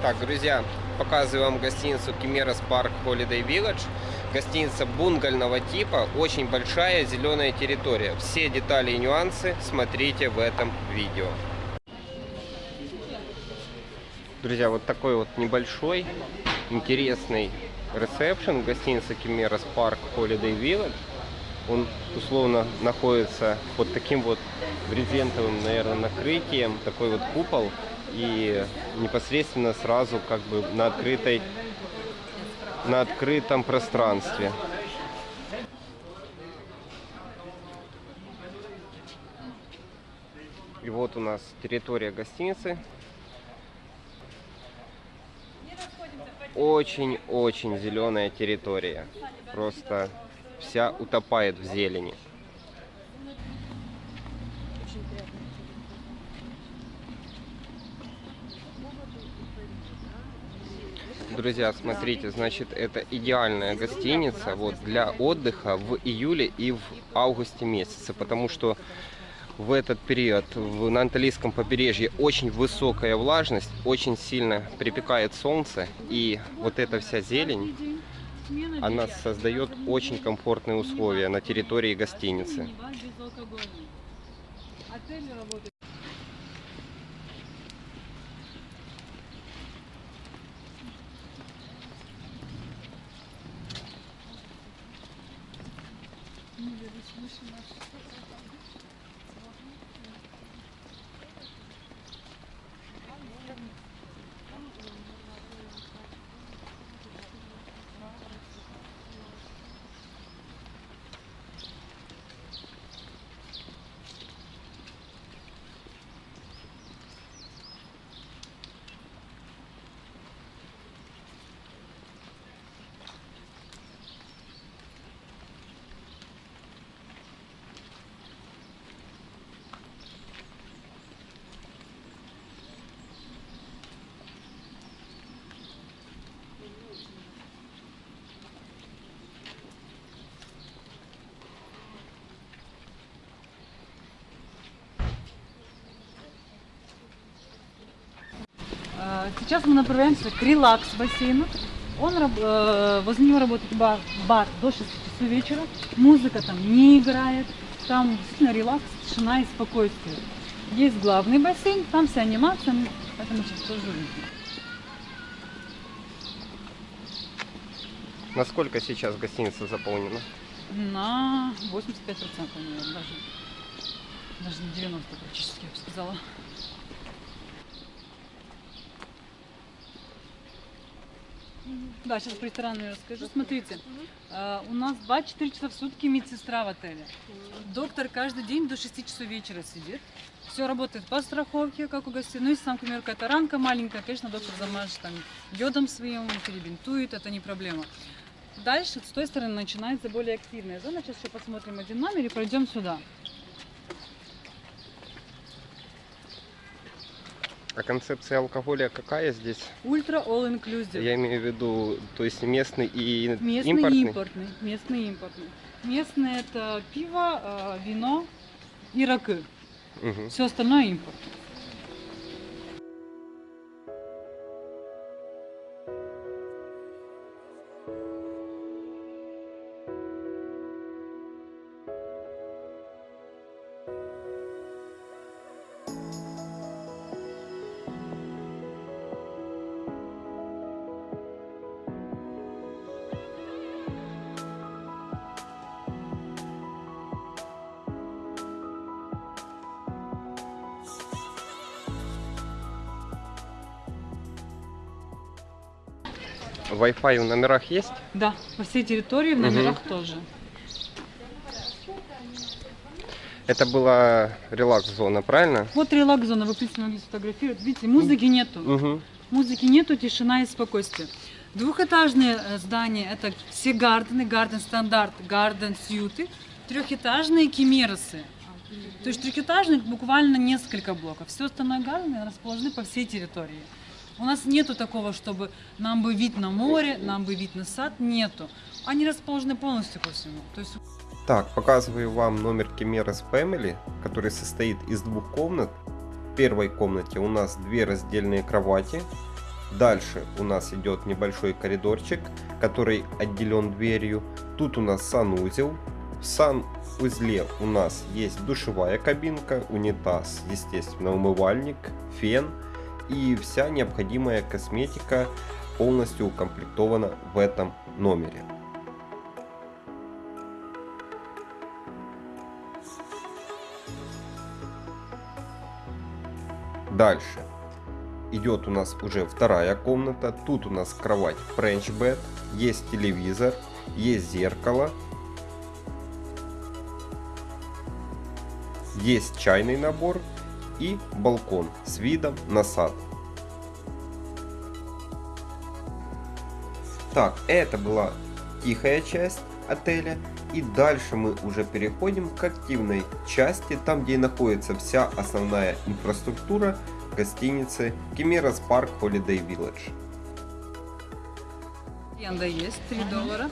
Так, друзья, показываю вам гостиницу Kimeros Park Holiday Village. Гостиница бунгального типа, очень большая зеленая территория. Все детали и нюансы смотрите в этом видео. Друзья, вот такой вот небольшой, интересный ресепшн гостиницы Kimeros Park Holiday Village. Он условно находится под таким вот брезентовым, наверное, накрытием, такой вот купол и непосредственно сразу как бы на открытой на открытом пространстве. И вот у нас территория гостиницы. Очень-очень зеленая территория. Просто вся утопает в зелени. Друзья, смотрите, значит, это идеальная гостиница вот для отдыха в июле и в августе месяце, потому что в этот период в, на Анталийском побережье очень высокая влажность, очень сильно припекает солнце, и вот эта вся зелень, она создает очень комфортные условия на территории гостиницы. А, Сейчас мы направляемся к релакс бассейну. Он, э, возле него работает бар, бар до 6 часов вечера. Музыка там не играет. Там действительно релакс, тишина и спокойствие. Есть главный бассейн, там вся анимация, мы- поэтому сейчас тоже увидим. Насколько сейчас гостиница заполнена? На 85% наверное, даже. Даже на 90 практически, я бы сказала. Да, сейчас про ресторан я расскажу. Смотрите, э, у нас 2-4 часа в сутки медсестра в отеле. Доктор каждый день до 6 часов вечера сидит. Все работает по страховке, как у гостей. Ну, если там, например, какая-то ранка маленькая, конечно, доктор замажет там йодом своим, перебинтует, это не проблема. Дальше с той стороны начинается более активная зона. Сейчас еще посмотрим один номер и пройдем сюда. А концепция алкоголя какая здесь? Ультра all inclusive. Я имею в виду, то есть местный и Местный импортный? импортный. Местный импортный. Местный это пиво, э, вино и ракы. Мгм. Все остальное импорт. Wi-Fi в номерах есть? Да, по всей территории, в номерах тоже. Это была релакс-зона, правильно? Вот релакс-зона, вы, в принципе, могли сфотографировать. Видите, музыки нету. Угу. Музыки нету, тишина и спокойствие. Двухэтажные э, здания это все гардены, гарден стандарт, гарден сьюты. Трехэтажные кимеросы. То есть трехэтажных буквально несколько блоков. Все остальное гардены расположены по всей территории. У нас нету такого, чтобы нам бы вид на море, нам бы вид на сад, нету. Они расположены полностью по всему. Есть Так, показываю вам номер Кемерас Family, который состоит из двух комнат. В первой комнате у нас две раздельные кровати. Дальше у нас идет небольшой коридорчик, который отделен дверью. Тут у нас санузел. В санузле у нас есть душевая кабинка, унитаз, естественно, умывальник, фен и вся необходимая косметика полностью укомплектована в этом номере. Дальше идет у нас уже вторая комната. Тут у нас кровать French bed, есть телевизор, есть зеркало, есть чайный набор и балкон с видом на сад. Так, это была тихая часть отеля. И дальше мы уже переходим к активной части, там где находится вся основная инфраструктура гостиницы Кемерас Парк Holiday Village. Аренда есть, 3 доллара.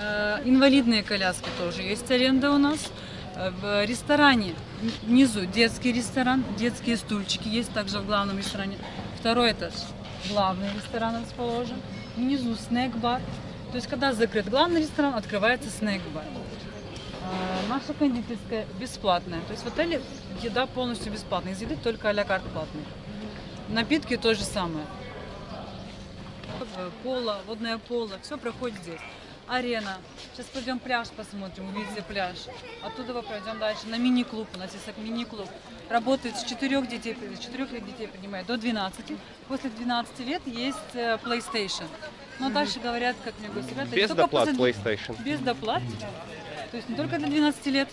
Э, Инвалидные коляски тоже есть аренда у нас. Э, В ресторане внизу детский ресторан, детские стульчики есть также в главном ресторане. Второй этаж, главный ресторан расположен. Внизу снэк-бар. То есть, когда закрыт главный ресторан, открывается снэк-бар. Э, Наша кондитерская бесплатная. То есть в отеле еда полностью бесплатная. Из еды только а-ля карт платные. Напитки то же самое. Э, Поло, водное поло, все проходит здесь. Арена. Сейчас пойдем пляж посмотрим, увидите пляж. Оттуда мы пройдем дальше на мини-клуб. У нас есть мини-клуб. Работает с 4 детей, с 4 лет детей принимает до 12. После 12 лет есть э, PlayStation. Но дальше говорят, как мне говорят, ребята, Без доплат после- PlayStation. Без доплат. То есть не только для 12 лет,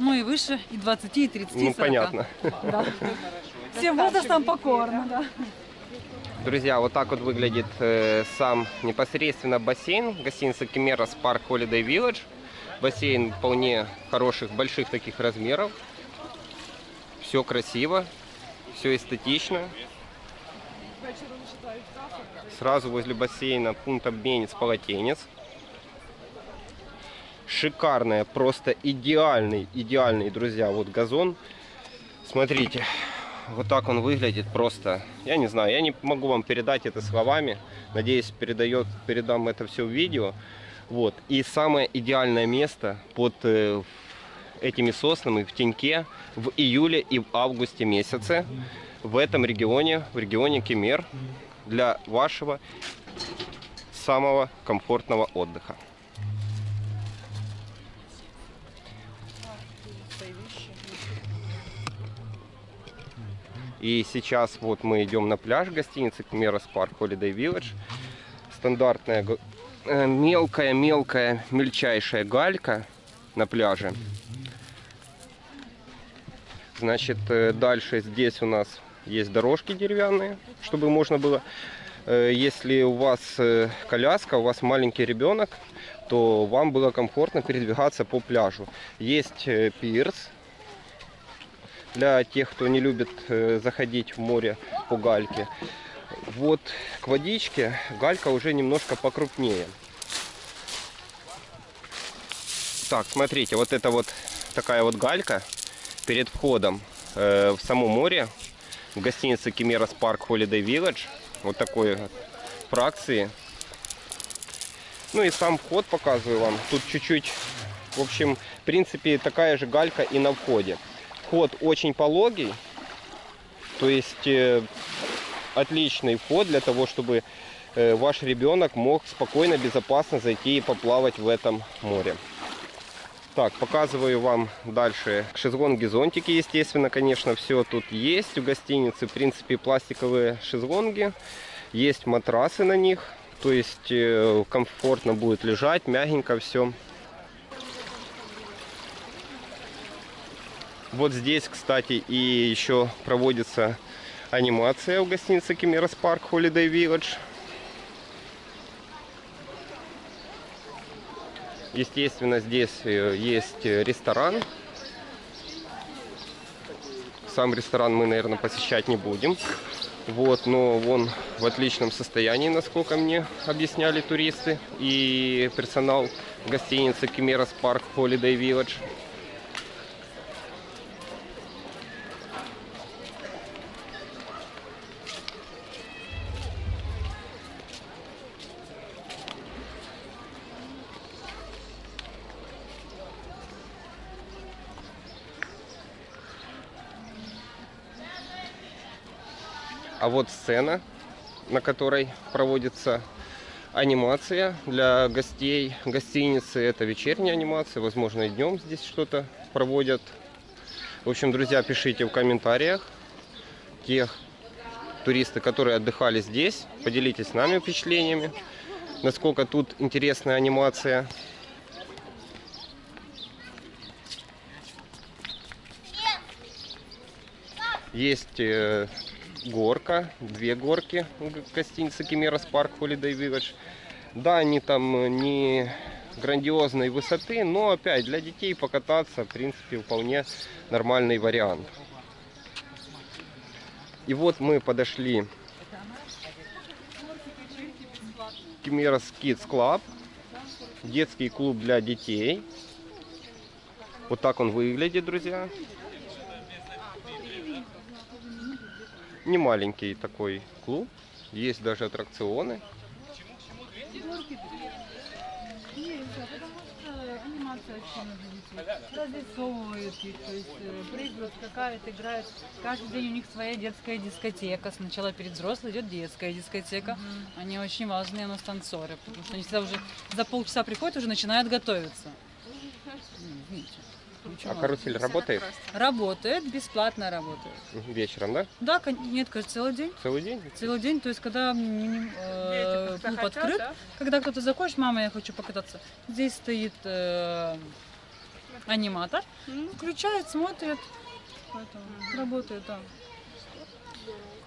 но и выше, и 20, и 30, и Ну 40. понятно. Да. Всем возрастам покорно, да. Друзья, вот так вот выглядит э, сам непосредственно бассейн гостиницы Кемерас Парк Holiday Village. Бассейн вполне хороших, больших таких размеров. Все красиво, все эстетично. Сразу возле бассейна пункт обменец полотенец. Шикарная, просто идеальный, идеальный, друзья, вот газон. Смотрите, вот так он выглядит просто. Я не знаю, я не могу вам передать это словами. Надеюсь, передает, передам это все в видео. Вот. И самое идеальное место под э, этими соснами в теньке в июле и в августе месяце в этом регионе, в регионе Кемер, для вашего самого комфортного отдыха. И сейчас вот мы идем на пляж гостиницы Кемерас Парк Holiday Village. Стандартная г- э, мелкая-мелкая, мельчайшая галька на пляже. Значит, э, дальше здесь у нас есть дорожки деревянные, чтобы можно было, э, если у вас коляска, у вас маленький ребенок, то вам было комфортно передвигаться по пляжу. Есть пирс, для тех, кто не любит э, заходить в море по гальке. Вот к водичке галька уже немножко покрупнее. Так, смотрите, вот это вот такая вот галька перед входом э, в само море в гостинице Кемерас Парк Holiday Village. Вот такой вот фракции. Ну и сам вход показываю вам. Тут чуть-чуть, в общем, в принципе, такая же галька и на входе. Вход очень пологий, то есть э, отличный вход для того, чтобы э, ваш ребенок мог спокойно, безопасно зайти и поплавать в этом море. Так, показываю вам дальше шезлонги, зонтики, естественно, конечно, все тут есть у гостиницы. В принципе, пластиковые шезлонги, есть матрасы на них, то есть э, комфортно будет лежать, мягенько все. Вот здесь, кстати, и еще проводится анимация у гостиницы Кемерас Парк Holiday Village. Естественно, здесь э, есть ресторан. Сам ресторан мы, наверное, посещать не будем. Вот, но он в отличном состоянии, насколько мне объясняли туристы и персонал гостиницы Кемерас Парк Holiday Village. А вот сцена, на которой проводится анимация для гостей гостиницы. Это вечерняя анимация, возможно, и днем здесь что-то проводят. В общем, друзья, пишите в комментариях тех туристы, которые отдыхали здесь. Поделитесь с нами впечатлениями, насколько тут интересная анимация. Есть э, горка, две горки в гостинице Кимерас Парк Holiday Village. Да, они там э, не грандиозной высоты, но опять для детей покататься, в принципе, вполне нормальный вариант. И вот мы подошли к Кимерас Kids Club, детский клуб для детей. Вот так он выглядит, друзья. Не маленький такой клуб. Есть даже аттракционы. Разрисовывают их, то есть прыгают, скакают, играют. Каждый день у них своя детская дискотека. Сначала перед взрослой идет детская дискотека. Они очень важные у нас танцоры, потому что они всегда уже за полчаса приходят, уже начинают готовиться. Очень А карусель работает Работает, бесплатно работает. Вечером, да? Да, нет, кажется, целый день. Целый день? Целый день, то есть когда э, клуб открыт, да? когда кто-то захочет, мама, я хочу покататься, здесь стоит э, аниматор, включает, смотрит, поэтому работает, да.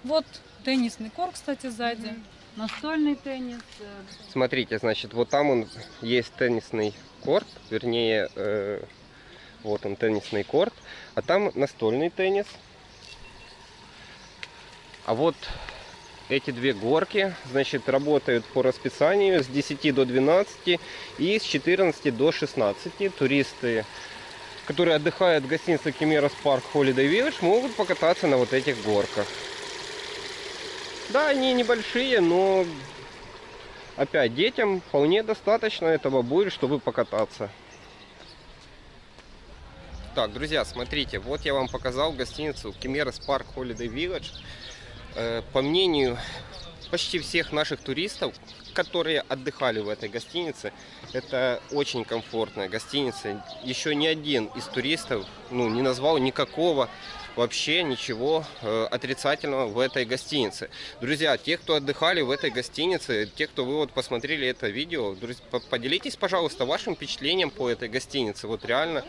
Вот теннисный корт, кстати, сзади, настольный теннис. э, Смотрите, значит, вот там он есть теннисный корт, вернее, э, вот он теннисный корт, а там настольный теннис. А вот эти две горки, значит, работают по расписанию с 10 до 12 и с 14 до 16. Туристы, которые отдыхают в гостинице Кемерос Парк Holiday Village, могут покататься на вот этих горках. Да, они небольшие, но Опять, детям вполне достаточно этого будет, чтобы покататься. Так, друзья, смотрите, вот я вам показал гостиницу Кемерас Парк Holiday Village. Э, По мнению почти всех наших туристов, которые отдыхали в этой гостинице, это очень комфортная гостиница. Еще ни один из туристов ну, не назвал никакого вообще ничего э, отрицательного в этой гостинице. Друзья, те, кто отдыхали в этой гостинице, те, кто вы вот посмотрели это видео, друзья, по- поделитесь, пожалуйста, вашим впечатлением по этой гостинице. Вот реально,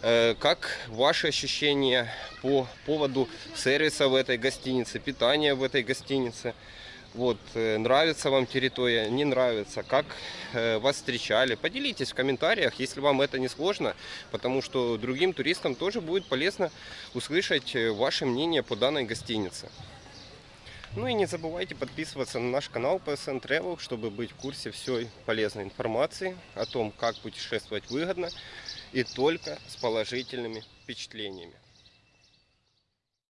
э, как ваши ощущения по поводу сервиса в этой гостинице, питания в этой гостинице. Вот, э, нравится вам территория, не нравится, как э, вас встречали. Поделитесь в комментариях, если вам это не сложно, потому что другим туристам тоже будет полезно услышать э, ваше мнение по данной гостинице. Ну и не забывайте подписываться на наш канал PSN Travel, чтобы быть в курсе всей полезной информации о том, как путешествовать выгодно и только с положительными впечатлениями.